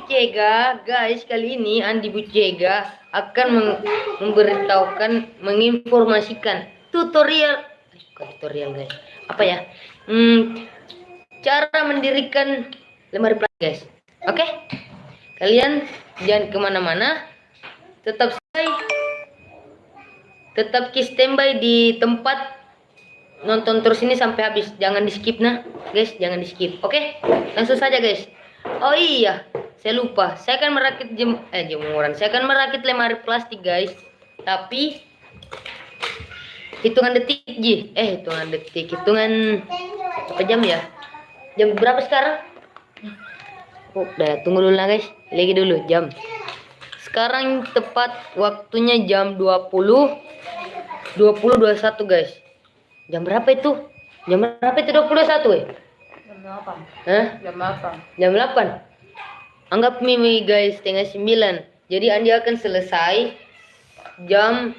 Bucega, guys, kali ini Andi Bucega akan memberitahukan, menginformasikan tutorial, tutorial guys, apa ya? Hmm, cara mendirikan lemari plastik guys. Oke, kalian jangan ke mana-mana, tetap stay, tetap key standby di tempat nonton terus ini sampai habis. Jangan di skip nah guys jangan di skip. Oke? Langsung saja guys. Oh iya saya lupa saya akan merakit jem eh jemuran saya akan merakit lemari plastik guys tapi hitungan detik ji eh hitungan detik hitungan apa jam ya jam berapa sekarang oh, udah tunggu dulu lah guys lagi dulu jam sekarang tepat waktunya jam 20 20 21 guys Jam berapa itu? Jam berapa itu 21 ya? Jam 8. Hah? Jam 8. Jam 8. Anggap Mimi guys setengah 9. Jadi Andi akan selesai jam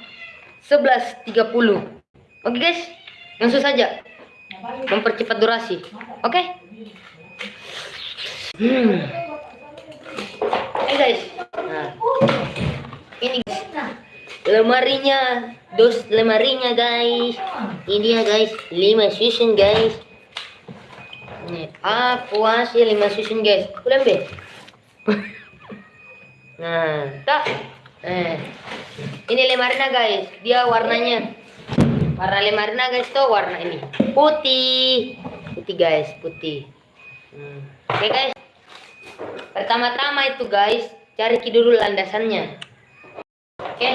11.30. Oke guys, langsung saja. Mempercepat durasi. Oke? Hmm. Hey guys. Nah. Ini guys. Lemarinya, dos lemarinya guys. Ini dia guys, 5 susun guys. Nih, aku hasil 5 susun guys. Be. nah, tak. Eh. Ini lemarinya guys. Dia warnanya warna lemarinya guys tuh warna ini putih. Putih guys, putih. Hmm. Oke guys. Pertama-tama itu guys, cari dulu landasannya. Oke.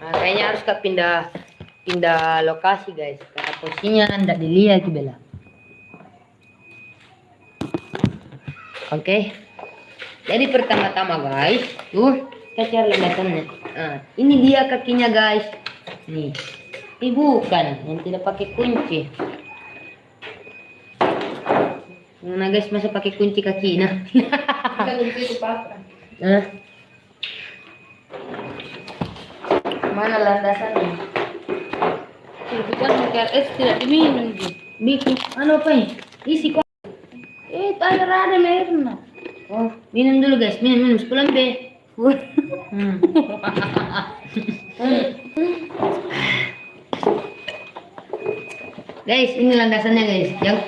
Nah, kayaknya harus ke pindah pindah lokasi guys. Karena posisinya tidak dilihat bela. Oke. Jadi pertama-tama guys, tuh kita cari landasannya. Nah, ini dia kakinya guys. Nih. Ini bukan yang tidak pakai kunci. Nah guys, masa pakai kunci kaki nah. Nah. Mana landasannya? Itu kan es tidak diminum gitu. Bikin anu apa ini? Isi kok. Air ada airnya. Oh, minum dulu guys, minum minum sepulang be. Hmm. guys, ini landasannya guys. Yang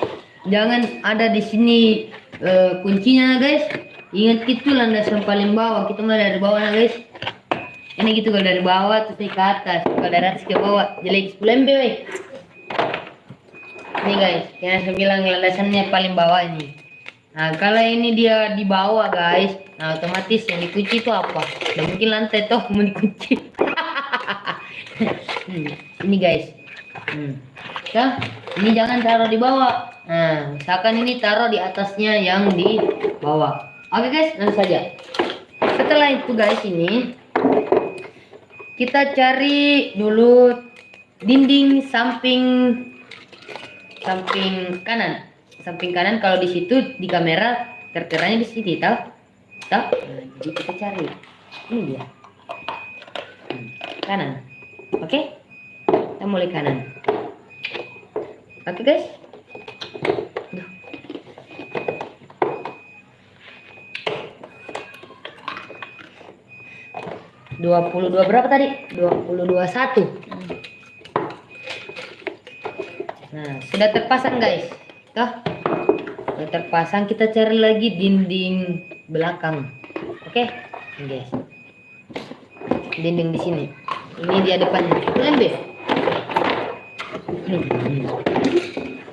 jangan ada di sini eh, kuncinya guys. Ingat itu landasan paling bawah. Kita mulai dari bawah nah guys. Ini gitu kalau dari bawah terus ke atas. Kalau dari atas ke bawah. Jelek sepulang be. Ini guys, yang saya bilang landasannya paling bawah ini. Nah, kalau ini dia di bawah, guys, nah otomatis yang dikunci itu apa? Nah, mungkin lantai toh mau dikunci. hmm, ini guys. Hmm. Ya, ini jangan taruh di bawah. Nah, misalkan ini taruh di atasnya yang di bawah. Oke guys, langsung saja. Setelah itu guys ini kita cari dulu dinding samping samping kanan samping kanan kalau di situ di kamera terteranya di sini tahu tahu nah, jadi kita cari. Ini dia. Hmm, kanan. Oke? Kita mulai kanan. Oke guys? Duh. dua puluh dua berapa tadi? Dua puluh dua satu. Nah, sudah terpasang guys. Toh. Sudah terpasang, kita cari lagi dinding belakang. Oke, Ini, guys. Dinding di sini. Ini dia depannya. Ini.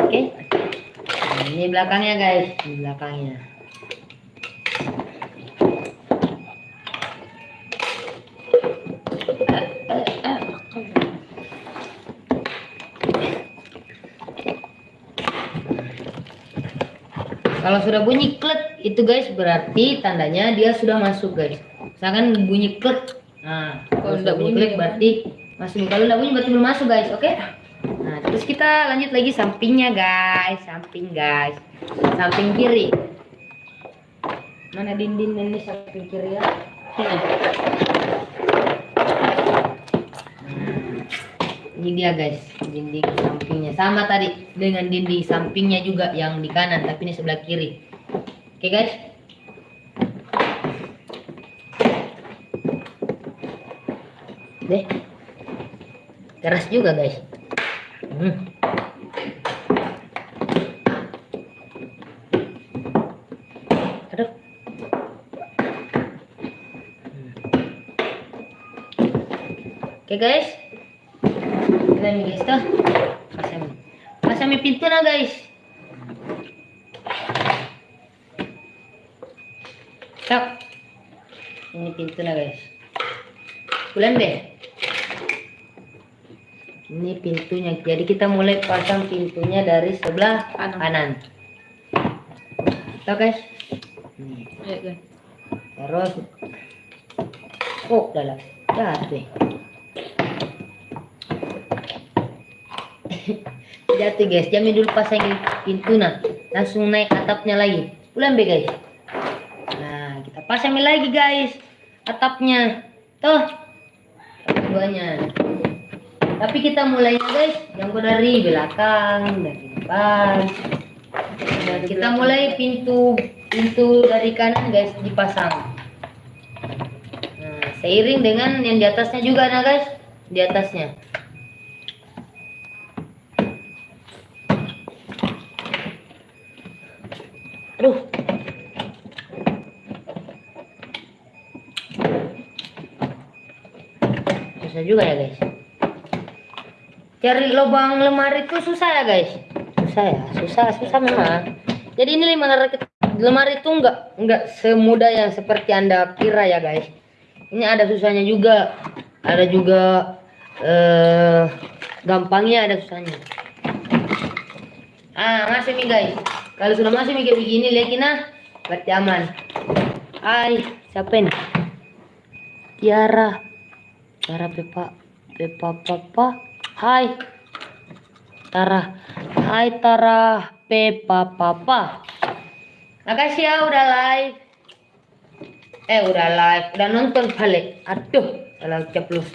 Oke. Nah, ini belakangnya guys. Ini belakangnya. Kalau sudah bunyi klik itu guys berarti tandanya dia sudah masuk guys. Misalkan bunyi klik. Nah, kalau sudah bunyi klik berarti masuk. Kalau udah bunyi berarti belum masuk guys. Oke? Nah, terus kita lanjut lagi sampingnya guys, samping guys. Samping kiri. Mana dinding ini samping kiri ya? Nah, ini dia guys dinding sampingnya sama tadi dengan dinding sampingnya juga yang di kanan tapi ini sebelah kiri Oke guys. Deh. Keras juga guys. Hmm. Oke guys. Nih guys tuh. Pasang. Pasang pintu na guys. Stop. Ini pintu na guys. Bulan be. Ini pintunya. Jadi kita mulai pasang pintunya dari sebelah Kanan. kanan. Tuh guys. Nih. Ya guys. Terus. Oh, dalam. Jatuh. Jatuh guys. Jamin dulu pasangin pintu nah. Langsung naik atapnya lagi. Bulan be guys. Nah, kita pasangin lagi guys. Atapnya. Tuh. Keduanya. Tapi kita mulainya guys. Yang dari belakang, dari depan. Dan kita mulai pintu pintu dari kanan guys dipasang. Nah, seiring dengan yang di atasnya juga nah guys, di atasnya. Juga ya guys. Cari lubang lemari itu susah ya guys. Susah ya, susah, susah memang. Jadi ini lemari lemari itu enggak enggak semudah yang seperti anda kira ya guys. Ini ada susahnya juga, ada juga eh gampangnya, ada susahnya. Ah masih nih guys. Kalau sudah masih mikir begini, lihat nah, berarti aman. Hai, siapa ini? Tiara. Tiara Pepa, Pepa Papa. Hai. Tara. Hai Tara Pepa Papa. Makasih ya udah live. Eh udah live, udah nonton balik. Aduh, salah ceplos.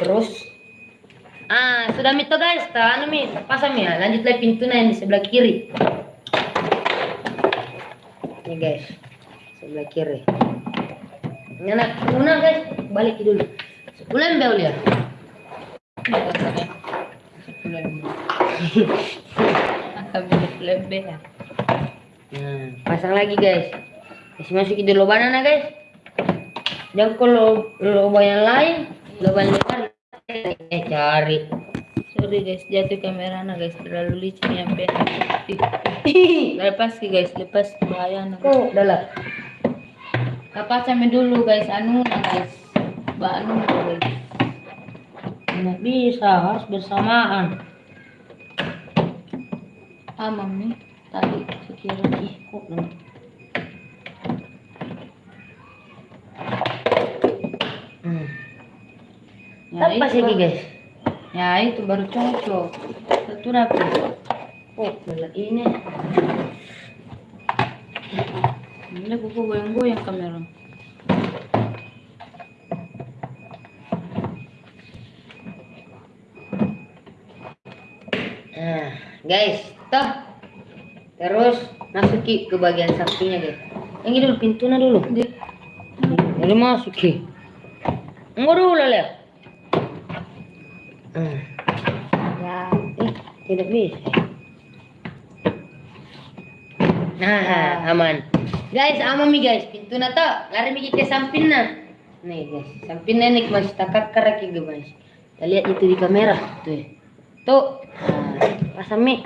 Terus Ah, sudah mito guys, tak anu mi, pasang ya. Lanjut lagi pintunya yang di sebelah kiri. Ini guys, sebelah kiri. Ini anak guys, balik dulu. Akan lebih ya. Nah, pasang lagi guys. Masih masukin di lubang mana guys? Jangan kalau lubang yang lain, lubang cari. Eh cari. Sorry guys, jatuh kamera na guys, terlalu licin yang benar. Lepas ki guys, lepas bahaya na. Kok dalam? Lepas kami dulu guys, anu na guys. Ba na guys. Nggak bisa, harus bersamaan. Amam nih tadi sekira. Ih, kok? Hmm. Ya, itu, lagi guys. ya itu baru cocok. Satu rapi. Oh, dalam ini. Ini buku goyang-goyang kamera. Nah, guys, toh. Terus masuki ke bagian sampingnya guys. Yang ini dulu pintunya dulu. Jadi masuki. Enggak dulu lihat. Hmm. ya. Eh, tidak bisa. Nah, aman. Guys, aman nih guys. Pintu na to. Lari mikir ke samping na. Nih guys, samping na nih masih takar karak gitu guys. Kita lihat itu di kamera. Tuh. ya. Tuh. Nah, pasang mi.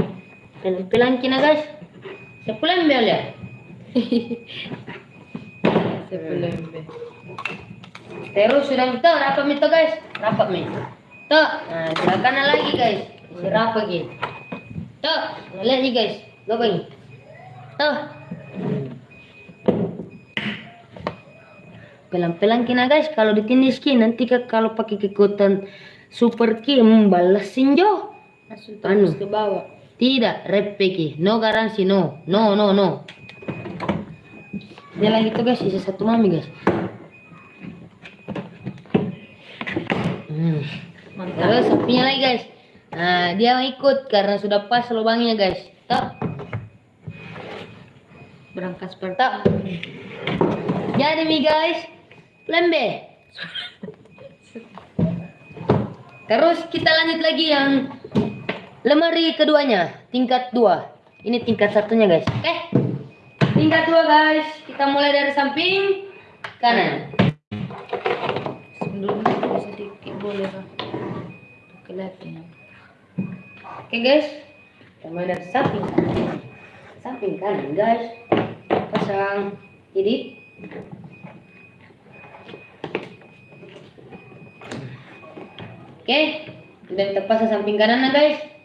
Pelan-pelan kina guys. Sepulan bel ya. Sebelum be. Terus sudah itu rapat mi to guys. Rapat mi. Tuh. Nah, sebelah kanan lagi guys. Si rapat lagi. Nah, lihat nih guys. Lubang ini. Tuh. Pelan-pelan kina guys. Kalau ditindis nanti kalau pakai kekuatan super ki membalasin jo. Langsung Anu. terus ke bawah. Tidak, rep ki. No garansi, no. No, no, no. Dia lagi tuh guys, sisa satu mami guys. Hmm. Mantap. Terus sapinya lagi guys. Nah, dia ikut karena sudah pas lubangnya guys. Tuh. berangkas Tak. pertama. Jadi mi guys, lembe. Terus kita lanjut lagi yang lemari keduanya, tingkat dua. Ini tingkat satunya guys. Oke. Tingkat dua guys. Kita mulai dari samping kanan. Sebelumnya bisa sedikit boleh? Kelihatan. Oke guys. Kita mulai dari samping kanan. Samping kanan guys. Pasang jadi Oke, udah kita pasang samping kanan nah guys.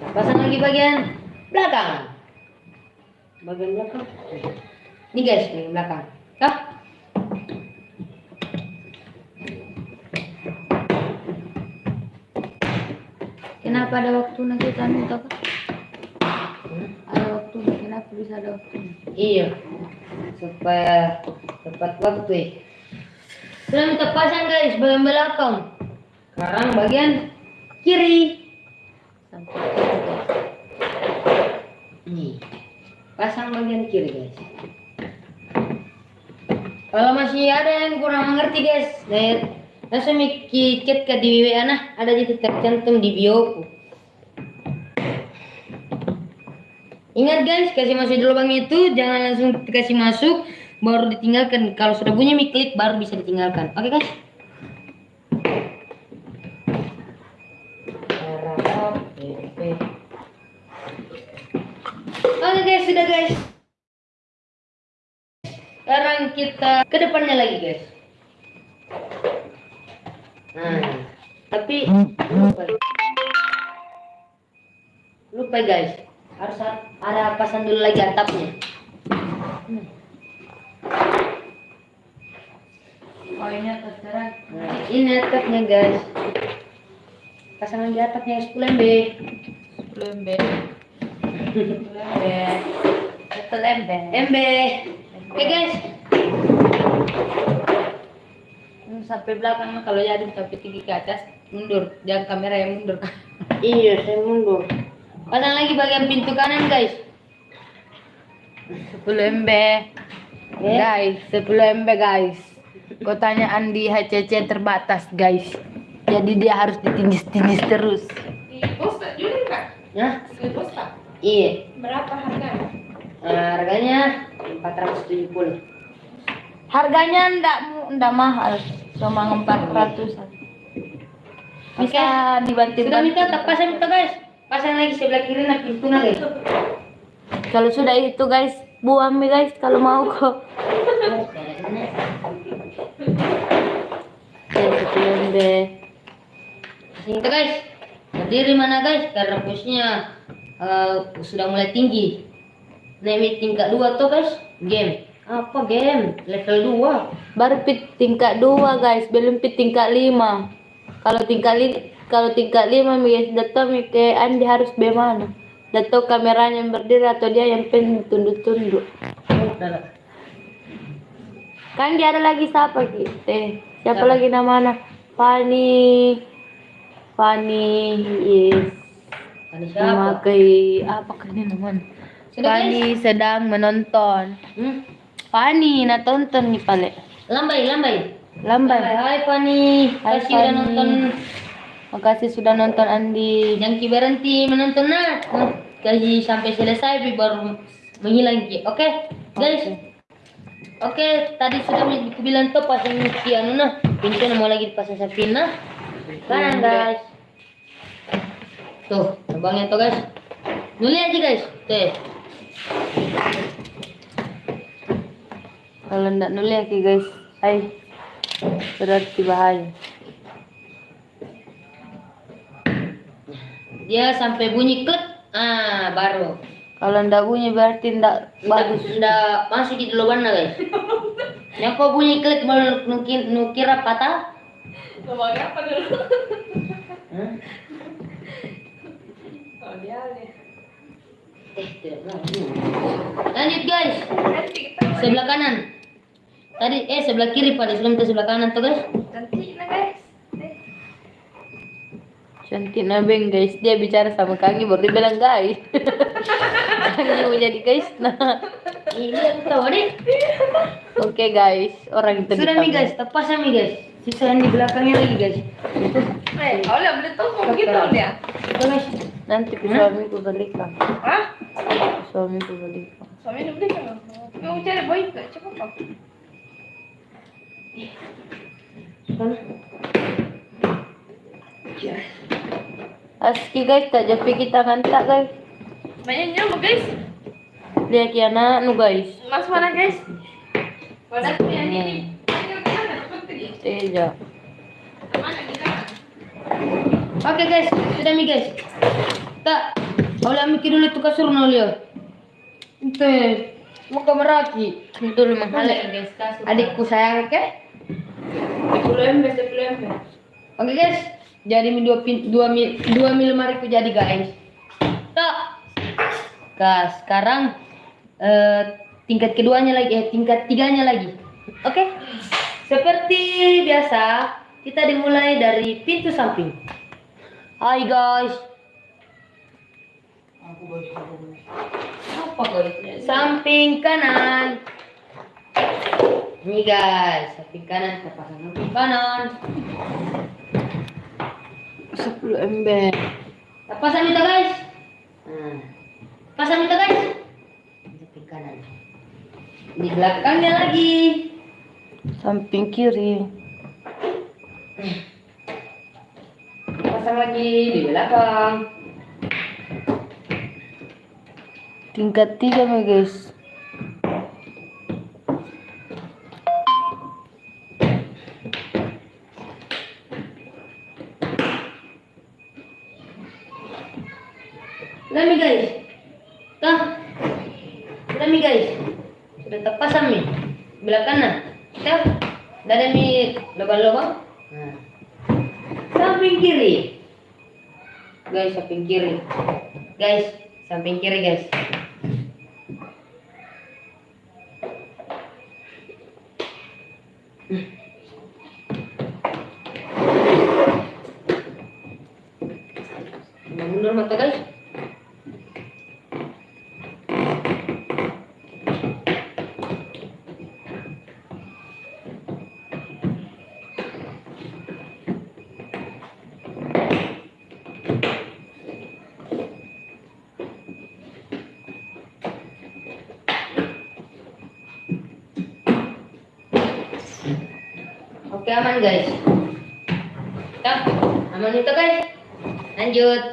Kita pasang lagi bagian belakang. Bagian belakang. Ini guys, bagian belakang. Kah? Kenapa ada waktu nanti tanu tak? Ada waktu kenapa bisa ada waktu? Iya, supaya tepat waktu. ya. Sudah kita pasang guys bagian belakang. Sekarang bagian kiri. Sampai. Nih, pasang bagian kiri guys. Kalau masih ada yang kurang mengerti guys, nah, langsung Miki chat ke di WA nah, ada di tercantum di bioku. Ingat guys, kasih masuk di lubang itu, jangan langsung kasih masuk, baru ditinggalkan. Kalau sudah bunyi mi klik, baru bisa ditinggalkan. Oke guys? Kita ke depannya lagi guys. Nah, tapi lupa. Lupa guys. Harus ada pasang dulu lagi atapnya. Oh ini sekarang. Nah, ini atapnya guys. Pasang lagi atapnya 10 MB. Lembe. Lembe. Itu lembe. MB. Oke guys. Hmm, Sampai belakang kalau jadi sampai tinggi ke atas mundur. Jangan kamera yang mundur. Iya, saya mundur. Pasang lagi bagian pintu kanan guys. 10 MB. Guys, 10 MB guys. Kotanya Andi HCC terbatas guys. Jadi dia harus ditindis-tindis terus. Posta juga kak? Beli posta? iya. Berapa harganya? Nah, harganya 470. Harganya ndak ndak mahal, cuma 400 Bisa dibantu Sudah minta tak pasang minta guys. Pasang lagi sebelah kiri nah pintunya guys. Kalau sudah itu guys, buang mi guys kalau mau kok. Itu guys. Berdiri mana guys? Karena posnya eh, sudah mulai tinggi. Naik tingkat 2 tuh guys. Game. Apa game? Level 2. Baru pit tingkat 2 guys, belum pit tingkat 5. Kalau tingkat li kalau tingkat 5 mi guys, datang ke Andi harus bagaimana? Datang kameranya yang berdiri atau dia yang pen tunduk-tunduk. Kan dia ada lagi siapa kita? Siapa Siapa? lagi namanya? Fani. Fani yes. Ini siapa? Memakai apa kan ini namanya? Fani sedang menonton. Hmm? Fani nak tonton nih pale. Lambai, lambai. Lambai. Hai Fani. Hai, Kasih udah Fani. nonton. Makasih sudah nonton Andi. Jangan berhenti menonton nah. Kasih sampai selesai baru menghilang. Oke, guys. Oke, tadi sudah aku bilang tuh pasang ki anu nah. Pintu mau lagi dipasang sapina. Kanan guys. Tuh, abangnya tuh guys. Nuli aja guys. Tuh. Kalau ndak nulis ya guys, hai berarti bahaya. Dia sampai bunyi klik. Ah, baru. Kalau ndak bunyi berarti ndak bagus. Nggak masuk di lubang nah guys. Yang kok bunyi klik mau nukir, nukira patah? Ngomong apa dulu? Oh dia nih. Eh. Lanjut guys. Sebelah kanan. Tadi eh sebelah kiri pada sebelum ke sebelah kanan tuh guys. nanti nah guys. Eh, Cantik nabeng guys. Dia bicara sama Kangi baru dia bilang guys. Kangi mau jadi guys. Nah. Ini aku tahu deh. Oke guys, orang itu Sudah nih guys, tepas nih guys. Sisa yang di belakangnya lagi guys. Eh, oleh beli telepon gitu dia. Guys. Nanti ke suamiku belikan. Hah? Ke suamiku belikan. Suami beli kan? Mau cari boy ke cepet Sana. Aski guys, tak jepi kita kantak guys. Banyak nyamuk guys. Lihat ya anak nu guys. Mas mana guys? Wadah tuh yang ini. Teja. Oke guys, sudah nih guys. Tak, oleh mikir dulu tuh kasur nolio. Itu mau ke Meraki. Itu lu mahal ya guys kasur. Adikku sayang, oke? 10 10 ember. Oke guys, jadi dua pin dua mil dua mil mariku jadi guys. Tak. Gas, sekarang eh, tingkat keduanya lagi, eh tingkat tiganya lagi. Oke. Seperti biasa, kita dimulai dari pintu samping. Hai guys? Samping kanan. Ini guys, samping kanan, kita pasang samping kanan. 10 ember. Nah, pasang itu guys. Nah, pasang itu guys. Samping kanan. Di belakangnya lagi. Samping kiri. Pasang lagi di belakang. Tingkat tiga guys. Sudah nih guys. Tah. Sudah nih guys. Sudah terpasang nih. Belah kanan. Kita Tidak ada nih lubang-lubang. Nah. Samping kiri. Guys, samping kiri. Guys, samping kiri guys. Mundur mata guys. Oke aman guys. Ya, aman itu guys. Lanjut.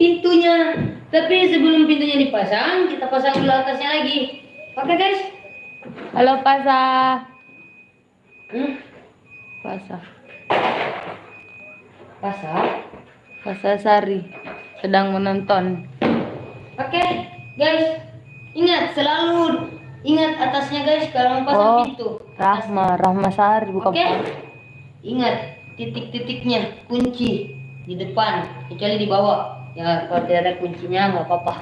Pintunya. Tapi sebelum pintunya dipasang, kita pasang dulu atasnya lagi. Oke guys. Halo Pasa. Hmm, Pasa. pasang. Pasa Sari sedang menonton. Oke, guys. Ingat selalu ingat atasnya guys kalau mau pasang Oh, pintu. Rahma, Rahma Sari bukan Oke. Pasa. Ingat titik-titiknya kunci di depan kecuali di bawah. Ya kalau tidak ada kuncinya nggak apa-apa.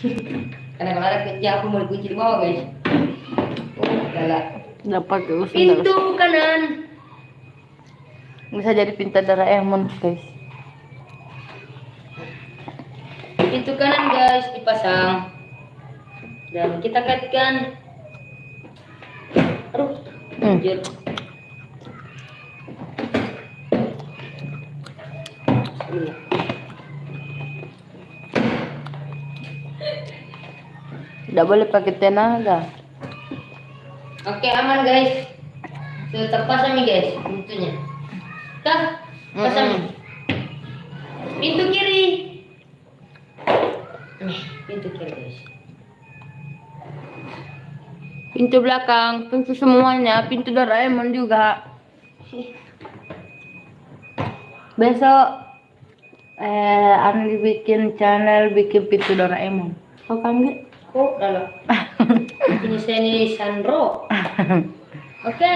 Karena kalau ada kunci aku mau dikunci di bawah guys. Oh. Dapat. Pintu kanan. Bisa jadi pintu Doraemon guys. Pintu kanan guys dipasang. Dan kita kaitkan. Aduh, Hmm. anjir. Ini. Tidak boleh pakai tenaga. Oke aman guys. Tetap pasang nih guys pintunya. Kah? Pasang. Mm-mm. Pintu kiri. Nih, pintu kiri guys. Pintu belakang, pintu semuanya, pintu Doraemon juga. Besok eh Andi bikin channel bikin pintu Doraemon. Kau kami? Kok lalu? Ini saya ini Sandro. Oke.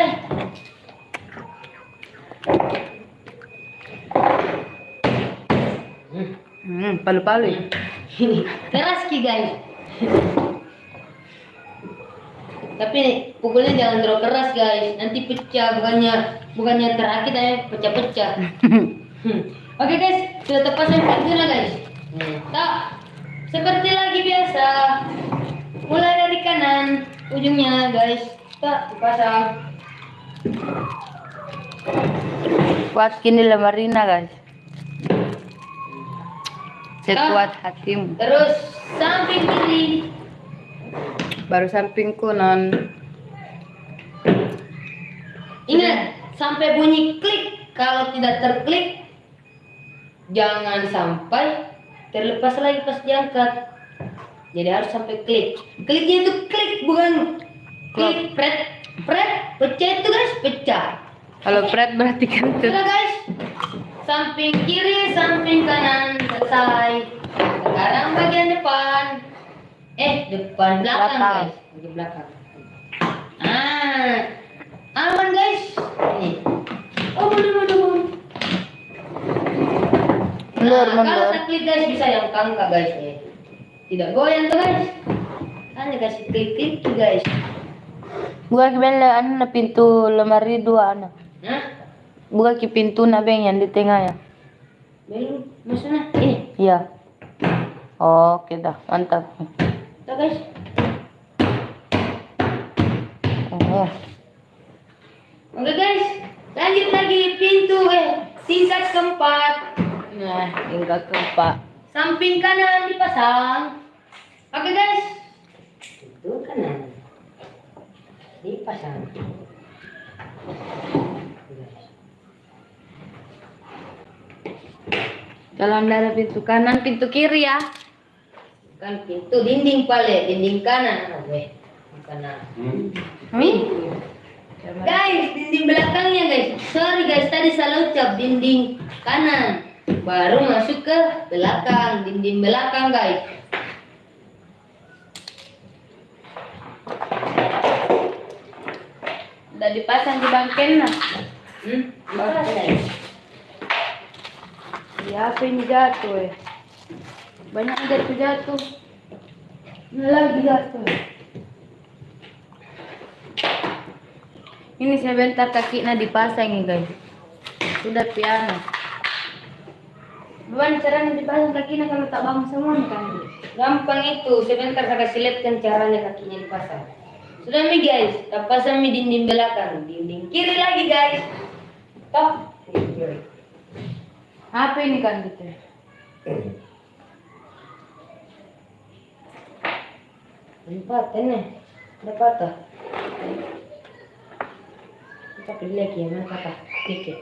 Hmm. Hmm, palu-palu. ya? Keras ki guys. Tapi pukulnya jangan terlalu keras guys. Nanti pecah bukannya bukannya terakit aja pecah-pecah. Hmm. Oke guys, sudah terpasang pintunya guys. Tak, seperti lagi biasa. Mulai dari kanan ujungnya guys. Tak dipasang. Kuat kini Marina guys. Sekuat hatimu. Terus samping kiri. Baru sampingku non. Ingat, sampai bunyi klik. Kalau tidak terklik, jangan sampai terlepas lagi pas diangkat. Jadi harus sampai klik. Kliknya itu klik bukan klik pret pret pecah itu guys pecah. Kalau Fred berarti kan tuh. Sudah guys, samping kiri, samping kanan selesai. Sekarang bagian depan. Eh, depan belakang, Belakang. guys. Bagian belakang. Ah, aman guys. Nih. Oh, mundur, mundur, mundur. Mundur, Nah, Kalau mundur. tak klik guys bisa yang kangka guys. Eh. Tidak goyang tuh guys. Hanya kasih klik-klik tuh guys. Buka anu na pintu lemari dua ana. Nah, Buka ki pintu na beng yang di tengah ya. belum maksudnya ini. Iya. Oke dah, mantap. Tuh guys. Oh. Oke guys, lanjut lagi pintu eh tingkat keempat. Nah, keempat. Samping kanan dipasang. Oke guys. Pintu kanan dipasang. Jalan dari pintu kanan, pintu kiri ya. Bukan pintu dinding pale, dinding kanan. Oke, kanan. Hmm? Guys, dinding belakangnya guys. Sorry guys, tadi salah ucap dinding kanan. Baru masuk ke belakang, dinding belakang guys. Udah dipasang di bangken nah. Hmm? Guys. Ya, apa ini jatuh ya? Banyak jatuh jatuh. Ini lagi jatuh. Ini sebentar kakinya dipasang nih guys. Sudah piano. Bukan caranya dipasang kakinya kalau tak bangun semua kan. Gampang itu, sebentar saya kasih caranya kakinya dipasang. Sudah mi guys, tak pasang mi dinding belakang, dinding kiri lagi guys. Kiri. Apa ini kan gitu? Empat ini, ada patah. Kita pilih lagi yang mana patah, dikit.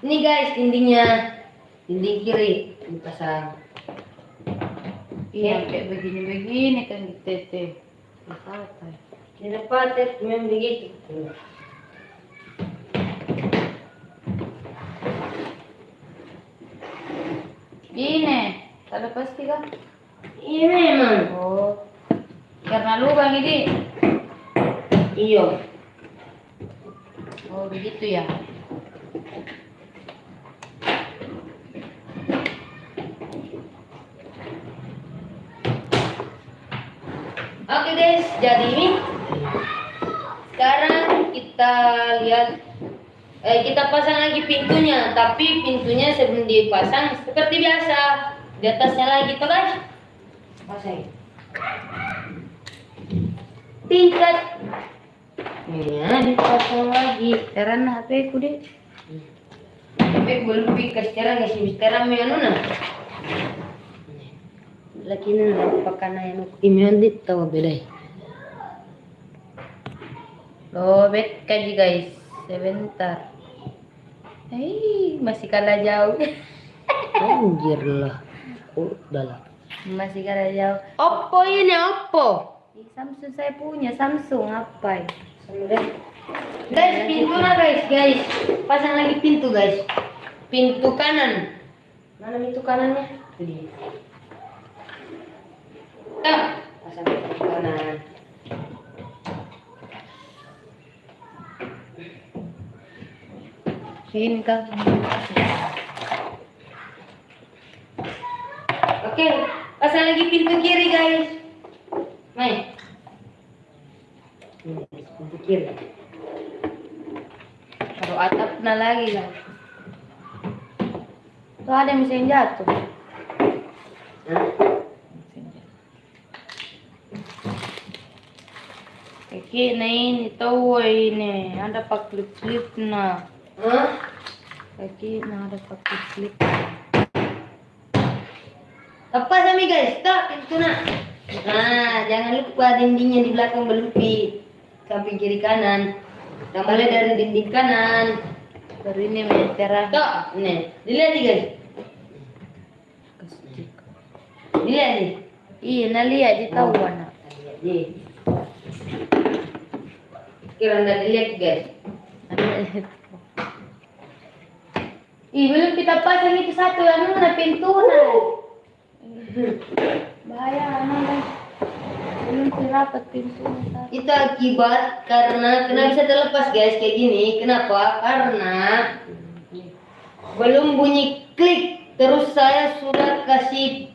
Ini guys dindingnya, dinding kiri dipasang. Iya, kayak begini-begini kan gitu teh. Apa? Ini dapat ya, memang begitu. Gini, ada pasti kan? Iya memang. Oh, karena lubang ini. Iya. Oh, begitu ya. Oke guys, jadi ini sekarang kita lihat eh, kita pasang lagi pintunya, tapi pintunya sebelum dipasang seperti biasa di atasnya lagi tuh guys. Pasang. Tingkat. Ya, dipasang lagi. Teran HP ku deh. Tapi belum pikas sekarang guys, sekarang may ano na. Laki na napakan na yan. Imion dit tawa belay. Lobet kaji guys. Sebentar. Hei, masih kalah jauh. Anjir lah. Oh, udah lah. masih kalah jauh. Oppo ini Oppo. Samsung saya punya Samsung apa? ya? Guys, pintu na guys, guys. Pasang lagi pintu guys. Pintu kanan. Mana pintu kanannya? Dia. Ah, pasang pintu kanan. Sini kan. Oke, pasang lagi pintu kiri guys. Mai. Ini, Pintu kiri. atapnya lagi guys. Tuh ada mesin jatuh. Hah? Mesin jatuh. Kaki nah ini tahu ini ada pak klip klip nah. Hah? Kaki nah ada pak klip klip. Lepas kami guys, tak pintu nak. Nah, jangan lupa dindingnya di belakang belupit. Samping kiri kanan. Mulai dari dinding kanan. Baru ini meteran. Tak, nih, dilihat nih guys. Dilihat nih. Iya, nah lihat di tahu anak. Lihat nih. Kira nggak dilihat guys. Ih, belum kita pasang itu satu yang mana pintu nah. Bahaya anak guys. Belum dirapat pintu Itu akibat karena kenapa bisa terlepas guys kayak gini? Kenapa? Karena belum bunyi klik terus saya sudah kasih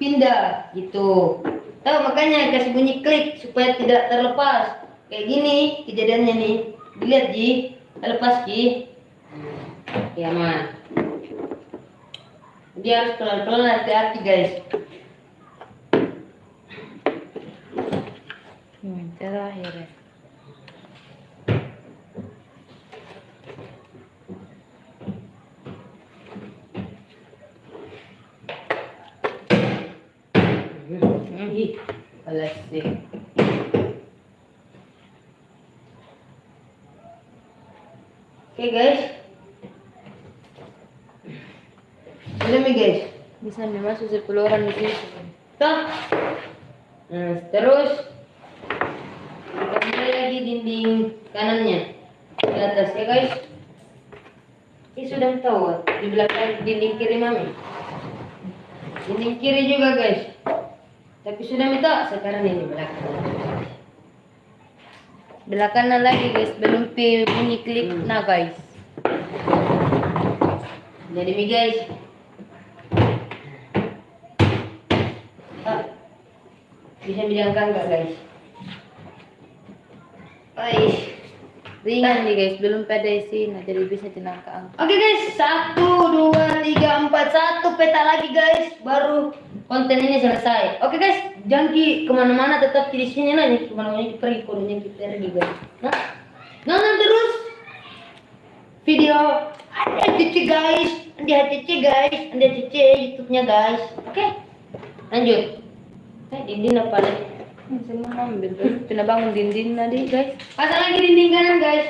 pindah gitu. Tahu makanya kasih bunyi klik supaya tidak terlepas. Kayak gini kejadiannya nih. Dilihat Ji, terlepas Ji. Ya man. Dia harus pelan-pelan hati-hati guys. Hmm, terakhir ya. Alas deh. Oke guys. Udah nih guys. Bisa nih masuk 10 orang di situ. Tuh. Nah, terus kita mulai lagi dinding kanannya di atas ya guys. Ini sudah tahu di belakang dinding kiri mami. Dinding kiri juga guys. Tapi sudah minta sekarang ini belakang. Belakangnya lagi guys, belum bunyi klik nah guys. Jadi mi guys. Ah, bisa diangkat enggak guys? Ais. Ringan nih guys, belum pada isi, nah jadi bisa jenangka Oke guys, satu, dua, tiga, empat, satu peta lagi guys, baru konten ini selesai. Oke guys, jangan ki ke mana-mana, tetap di sini lah nih, ke mana-mana kita pergi, kodenya kita pergi guys. Nah, nonton terus video ada cici guys, ada cici guys, ada cici YouTube-nya guys. Oke, lanjut. Eh, dinding apa lagi? Semua ambil, pindah bangun dinding tadi guys. Pasang lagi dinding kanan guys.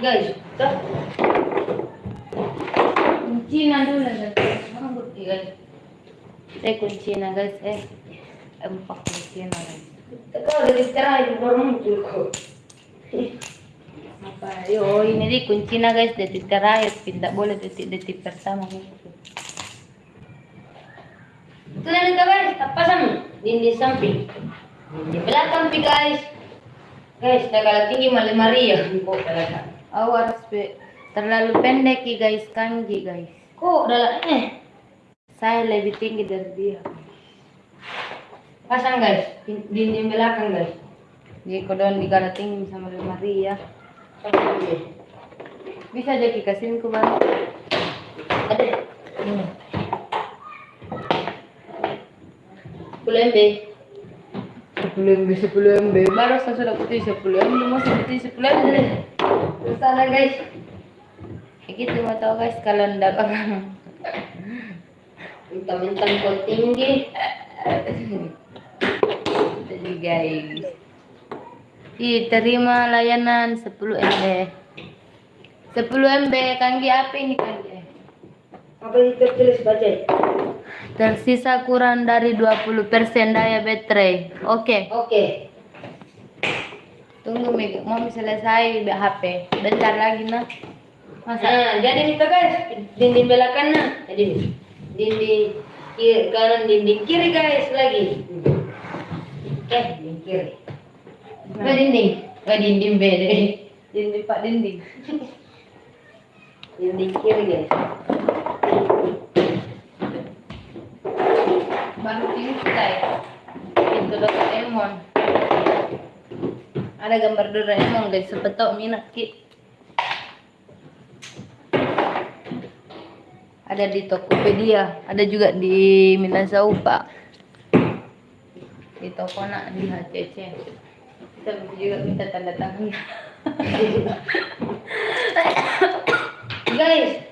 Guys, tuh. Kunci nah dulu guys. Mana bukti guys? Kunci guys, eh. Empat kunci nah guys. Kalau dari sekarang itu baru muncul kok. Apa? Yo, ini di kunci nah guys, detik terakhir, tidak boleh detik-detik pertama gitu. Itu guys, tak pasang dinding samping. Di belakang pi guys. Guys, dah kalau tinggi malah Maria. Kok belakang? Awas pe, terlalu pendek ya guys, kanji guys. Kok dalam eh Saya lebih tinggi dari dia. pasang guys, Din- dinding belakang guys. Jadi kalau di tinggi sama. Pasang dulu. Bisa jadi kasihin ku bang. Ada. Hmm. Sepuluh MB. 10 MB, 10 MB. Baru saya sudah putih 10 MB, masih putih 10 MB. Sana guys. Kayak gitu mau tau guys, kalau ndak orang. Mentang-mentang kau tinggi. Jadi guys. Ih, terima layanan 10 MB. 10 MB, Kanggi apa ini Kanggi? Apa itu tulis baca? Tersisa kurang dari 20% daya baterai. Oke, Oke. Tunggu Meg. Mau selesai HP. Bentar lagi nah. Masa? Nah, jadi itu guys, dinding belakang nah. Jadi nih. dinding kiri kanan, dinding kiri guys lagi. Eh, dinding kiri. Nah, dinding. Oh, dinding beda. Dinding Pak Dinding. Dinding kiri guys. Baru ini selesai. pintu Doraemon. Ada gambar Doraemon guys, tahu minat ki. Ada di Tokopedia, ada juga di Minasaupa. Di toko nak di HCC. Kita juga minta tanda tangan. guys,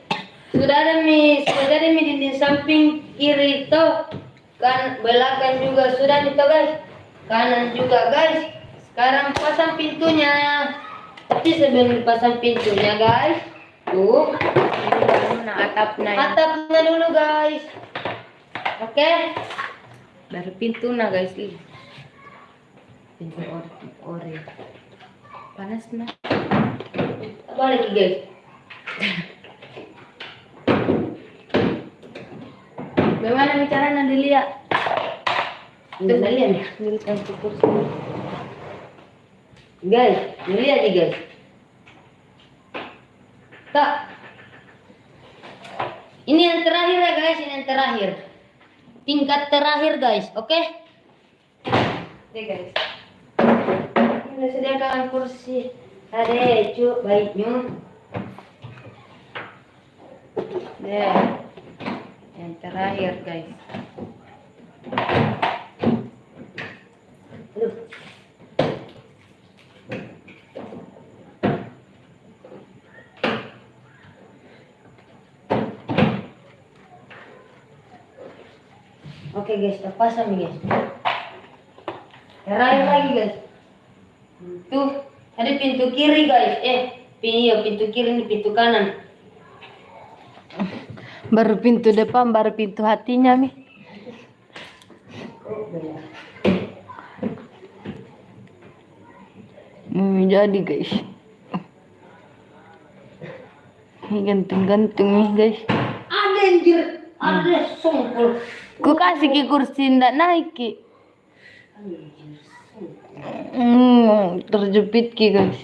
sudah ada mi sudah ada mi dinding samping kiri itu kan belakang juga sudah itu guys kanan juga guys sekarang pasang pintunya. Tapi sebelum dipasang pintunya guys tuh. Nah, atapnya. atapnya dulu guys. Oke? Baru pintu nah guys ih pintu ori ori panas nah apa lagi guys. Bagaimana bicara nanti lihat? Tuh kalian ya, dirikan ke kursi. Guys, lihat nih guys. Tak. Ini yang terakhir ya guys, ini yang terakhir. Tingkat terakhir guys, oke? Oke guys. Ini sediakan kursi. Ada cu, baiknya. Deh. Yang terakhir guys. Oke guys, kita pasang nih guys. Terakhir lagi guys. Tuh, ada pintu kiri guys. Eh, iya, pintu kiri ini pintu kanan. Baru pintu depan, baru pintu hatinya mi. Hmm, jadi guys. Ini gantung-gantung nih guys. Ada anjir, ada songkol. Ku kasih ki kursi ndak naik ki. Hmm, terjepit ki guys.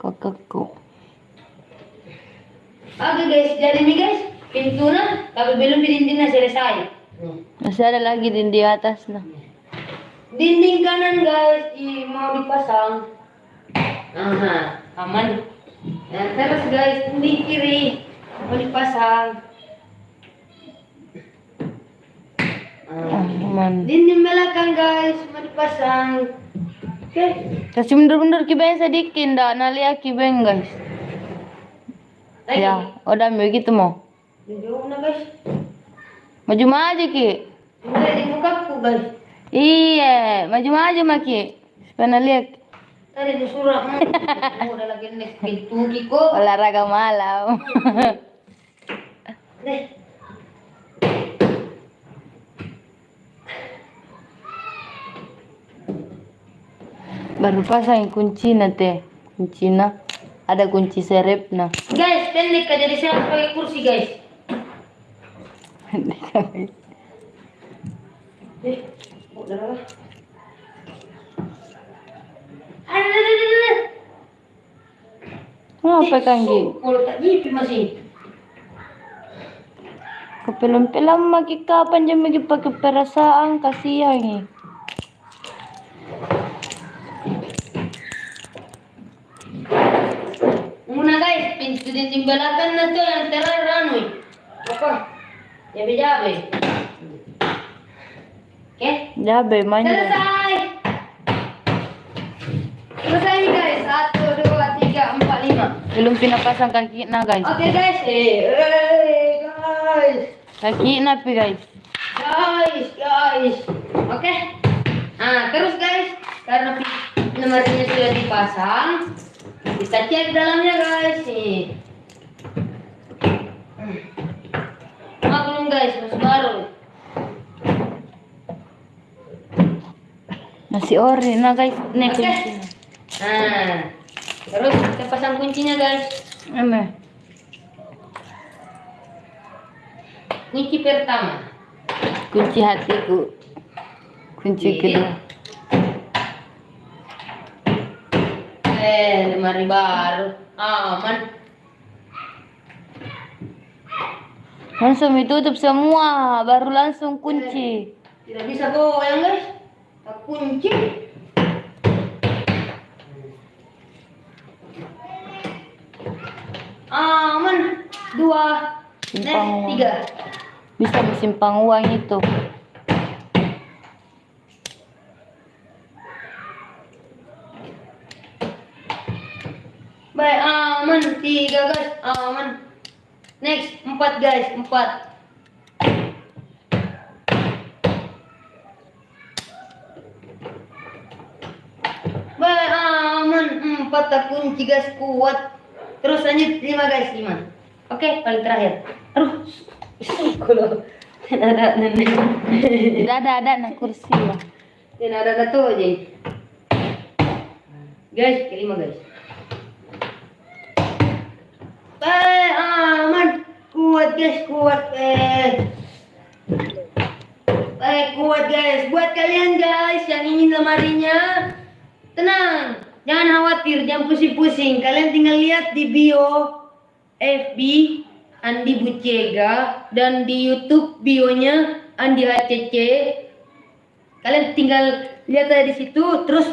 Kakakku. Oke guys, jadi nih guys, pintunya tapi belum dindingnya selesai. Masih ada lagi di di atas nah. Dinding kanan guys, i, mau dipasang. Aha, aman. Nah, terus guys, dinding kiri mau dipasang. Aman. Dinding belakang guys mau dipasang. Oke. Kasih mundur-mundur ki beng sedikit ndak nalia ki beng guys. Lagi. Ya, udah begitu mau. Jauh guys. Maju maju ki. Mulai di mukaku guys. Iya, maju maju maki. Supaya lihat Tadi disuruh mau udah lagi nih pintu kiko. olahraga malam. Deh. Baru pasang kunci teh. Kunci na. Ada kunci serep nah. Guys, pendek aja di sana pakai kursi guys. Eh, udah lah. Ada, ada, ada, ada. Apa kan Gi? Kalau tak nyipi masih. Kepelam-pelam maki kapan jam lagi pakai perasaan kasihan ni. Belakang na to yang terakhir anu. Apa? Jabe-jabe. Oke. Jabe manja. Selesai. Selesai nih guys. Satu, dua, tiga, empat, lima. Belum pinapasang kaki na guys. Oke guys. Eh, eh, guys. Kaki na pi guys. Guys, guys. Oke. Nah, terus guys, karena nomornya sudah dipasang, kita cek dalamnya guys nih. Hmm. Maklum guys, masih baru. Masih ori na guys. Nih Oke. kunci. Nah, terus kita pasang kuncinya guys. Eme. Kunci pertama. Kunci hatiku. Kunci Iya. kedua. Eh, lemari baru. Aman. Langsung ditutup semua, baru langsung kunci. Tidak bisa goyang guys. Tak kunci. Aman. Dua. Simpang uang. tiga. Bisa bersimpang uang itu. Baik, aman. Tiga guys, aman. Next, empat guys, empat. Baik, aman. Empat kunci guys, kuat. Terus lanjut lima guys, lima. Oke, paling terakhir. Aduh, kalau ada. Tidak ada ada nak kursi lah. Dan ada satu aja. Guys, kelima guys. Baik, aman. Kuat guys, kuat guys. Baik, kuat guys. Buat kalian guys yang ingin lemarinya, tenang. Jangan khawatir, jangan pusing-pusing. Kalian tinggal lihat di bio FB Andi Bucega dan di YouTube bionya Andi HCC kalian tinggal lihat aja di situ terus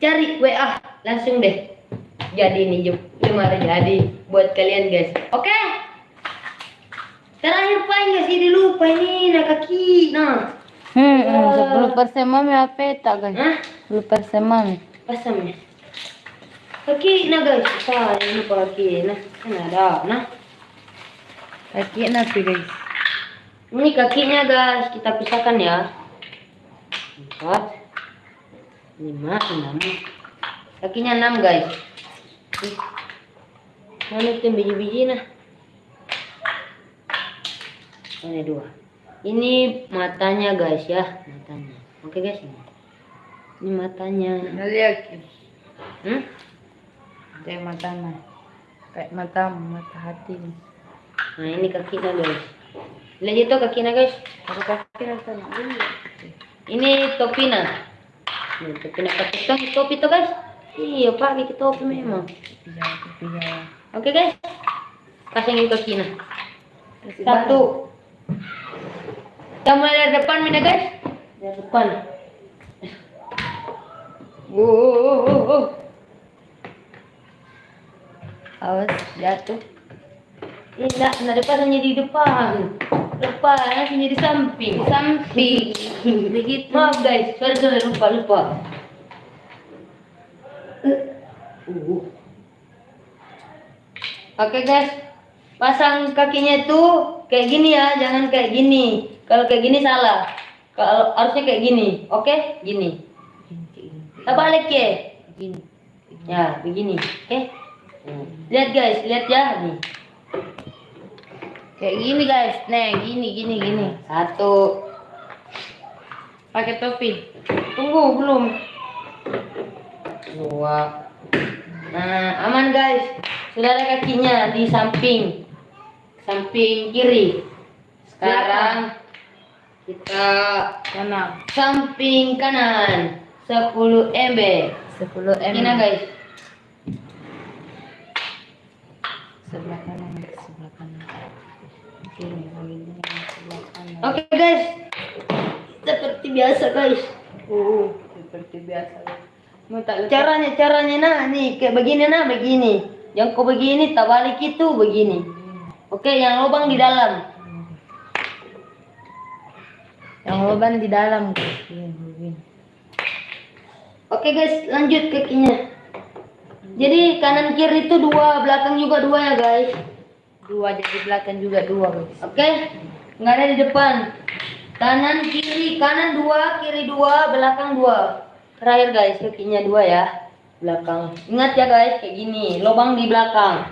cari WA langsung deh jadi nih lemari jadi buat kalian guys. Oke? Terakhir pak nggak sih dilupa ini nah kaki. Nah. Hmm, sepuluh persen mami apa tak guys? Hah? Sepuluh persen mami. pasamnya kaki nah guys. Ini lupa kaki. Nah kan ada. Nah. Kaki napi guys. ini kakinya guys. Kita pisahkan ya. Empat. Lima enam. Kakinya enam guys Itu yang biji-biji nah ini dua ini matanya guys ya matanya oke guys ini ini matanya Lihat. hmm? Kayak mata mah. Kayak mata mata hati. nah ini kakinya guys lihat itu kakinya guys Kalau kaki rasa nak dulu. ini topinya Nih, topinya pakai topi, topi tuh guys iya pakai topi memang Tiga, tiga. Oke guys, kasih ke kakinya. Satu. Kita mulai dari depan mana guys? Dari depan. Oh, oh, oh, oh. Awas jatuh. Tidak, nah depan hanya di depan. Depan hanya di samping. Samping. Begitu. Maaf guys, sorry sorry lupa lupa. Uh. Oke guys, pasang kakinya itu kayak gini ya, jangan kayak gini. Kalau kayak gini salah. Kalau harusnya kayak gini, oke? Gini. Kita balik ya. Gini. Ya, begini, oke? Lihat guys, lihat ya nih. Kayak gini guys. Nih, gini gini gini. Satu, Pakai topi. tunggu belum. Dua. Nah, aman guys. Sudah ada kakinya di samping, samping kiri. Sekarang kita Kanan. samping kanan 10 MB. 10 m. Ini guys. Sebelah kanan, sebelah kanan. Oke, ini sebelah kanan. Oke guys. Seperti biasa guys. Uh, seperti biasa. Letak Caranya caranya nah nih kayak begini nah begini. Yang kau begini tak balik itu begini. Oke, yang lubang di dalam. yang lubang di dalam. Oke guys, lanjut kakinya. Jadi kanan kiri itu dua, belakang juga dua ya guys. Dua jadi belakang juga dua guys. Oke, nggak ada di depan. Kanan kiri, kanan dua, kiri dua, belakang dua. Terakhir guys, kakinya dua ya, belakang. Ingat ya guys, kayak gini, lubang di belakang,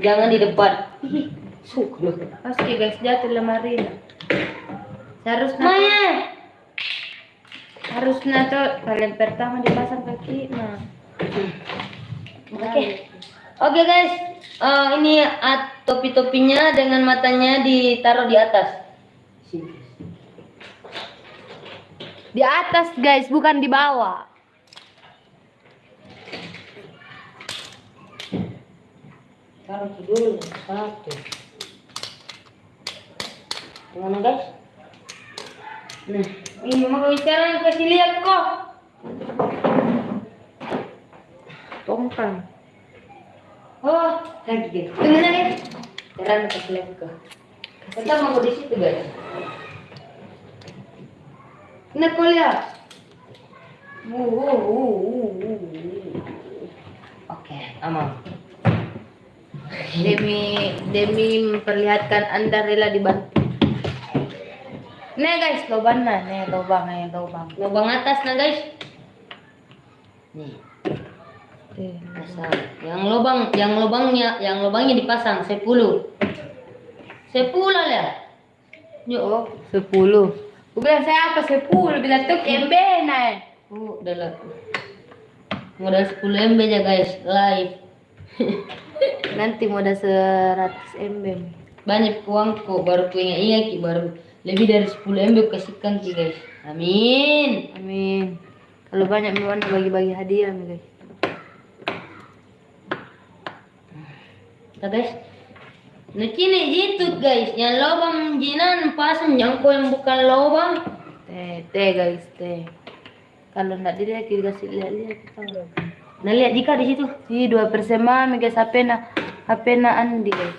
jangan di depan. Pasti guys jatuh lemari. Harusnya Maya, harusnya tuh kalian pertama dipasang kaki. Nah, Oke. Oke guys, Eh, ini topi-topinya dengan matanya ditaruh di atas. Di atas guys, bukan di bawah. Taruh dulu satu. Gimana guys? Nah, Ini mau bicara kasih lihat kok. Tongkang. Oh, lagi guys. Tunggu guys. Jalan kasih lihat kok. Kita mau di situ guys. Uh, uh, uh. Oke, aman. Demi demi memperlihatkan Anda rela dibantu. Nih guys, lubang nah, nih lubang, nih lubang. Lubang atas nah guys. Nih, pasang. Yang lubang, yang lubangnya, yang lubangnya dipasang 10. 10 lah. Yo, sepuluh. Gue bilang saya apa sepuluh, bilang tuh kembe nah. Oh, udah lah. Modal 10 MB aja guys, live. Nanti modal 100 MB. Banyak uang kok, baru ku ingat-ingat Ki, baru lebih dari 10 MB kasihkan Ki guys. Amin. Amin. Kalau banyak memang bagi-bagi hadiah nih guys. Kita guys. Nah kini gitu guys, yang lubang jinan pasang yang kau yang bukan lubang. Teh, teh guys, teh. Kalau nggak dilihat kita kasih lihat-lihat kita. Nah lihat jika di situ. Ih, dua persen mami guys, HP na, HP na Andi guys.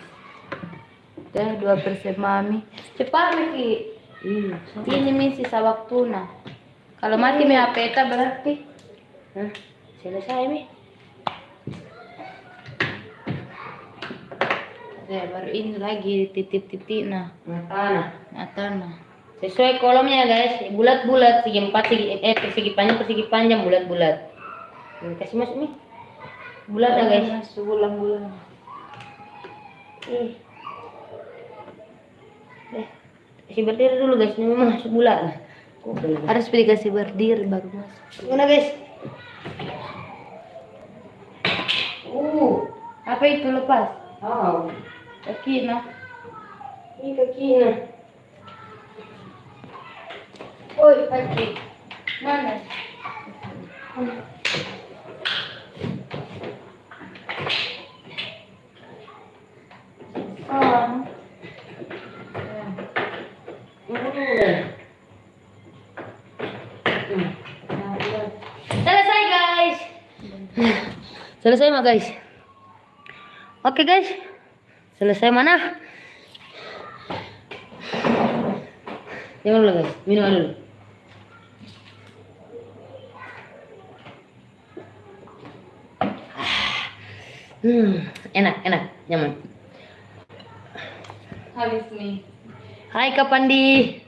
Teh, dua persen mami. Cepat Miki. Hmm. Ini mi sisa waktu na. Kalau mati mi HP ta berarti. Hah? Selesai mi. Teh, baru ini lagi titik-titik nah. Nah, Mata nah. Sesuai kolomnya guys, bulat-bulat, segi empat, segi eh persegi panjang, persegi panjang, bulat-bulat. Kasih masuk nih. Bulat ya guys. Masuk bulan-bulan. Ih. Eh, kasih berdiri dulu guys, ini memang masuk bulat. Harus dikasih berdiri baru masuk. Gimana guys? Uh, Apa itu lepas? oh, Ini kakinya. Oi, kaki. Mana? Oh. Selesai guys. Selesai mah guys. Oke guys. Selesai mana? Minum dulu guys. Minum dulu. Hmm, enak, enak, nyaman. Habis nih. Hai Kak Pandi.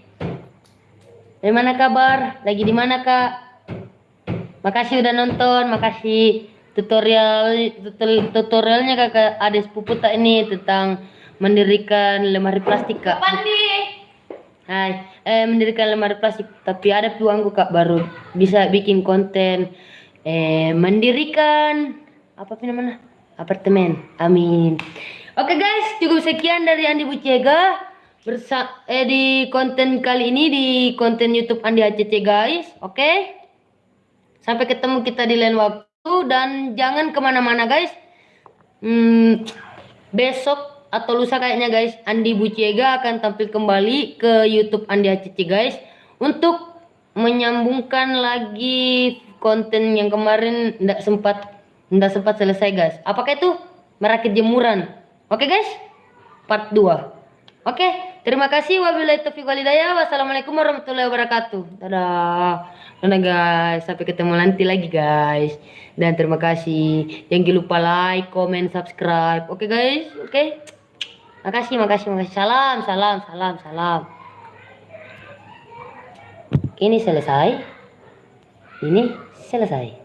Dari mana kabar? Lagi di mana Kak? Makasih udah nonton, makasih tutorial tutor- tutorialnya kakak Ades Puputa ini tentang mendirikan lemari plastik kak. Pandi. Hai, eh mendirikan lemari plastik tapi ada peluangku kak baru bisa bikin konten eh mendirikan apa sih namanya apartemen. Amin. Oke guys, cukup sekian dari Andi Bucega bersa eh di konten kali ini di konten YouTube Andi HCC guys. Oke. Sampai ketemu kita di lain waktu dan jangan ke mana-mana guys. Hmm, besok atau lusa kayaknya guys Andi Buciega akan tampil kembali ke YouTube Andi HCC guys untuk menyambungkan lagi konten yang kemarin tidak sempat tidak sempat selesai guys. Apakah itu merakit jemuran? Oke guys, part 2. Oke, terima kasih wabillahi taufiq walhidayah. Wassalamualaikum warahmatullahi wabarakatuh. Dadah. Dadah guys, sampai ketemu nanti lagi guys. Dan terima kasih. Jangan lupa like, comment, subscribe. Oke guys, oke. Makasih, makasih, makasih. Salam, salam, salam, salam. Ini selesai. Ini selesai.